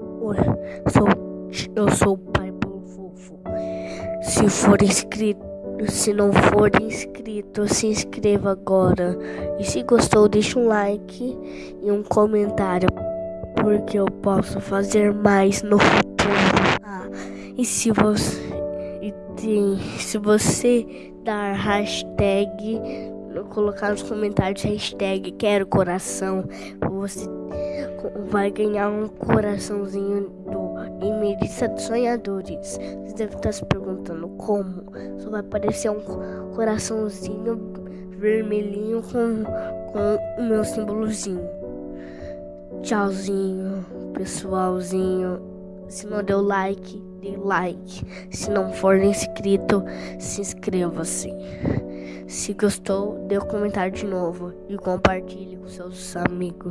Oi, sou, eu sou o pai Paulo Fofo. Se for inscrito, se não for inscrito, se inscreva agora. E se gostou, deixa um like e um comentário, porque eu posso fazer mais no futuro. Ah, e se você e tem, se você dar hashtag colocar nos comentários hashtag quero coração, você vai ganhar um coraçãozinho do Emerissa dos Sonhadores. Você deve estar se perguntando como. Só vai aparecer um coraçãozinho vermelhinho com, com o meu símbolozinho. Tchauzinho, pessoalzinho. Se não deu like, dê like. Se não for inscrito, se inscreva-se. Se gostou, dê um comentário de novo e compartilhe com seus amigos.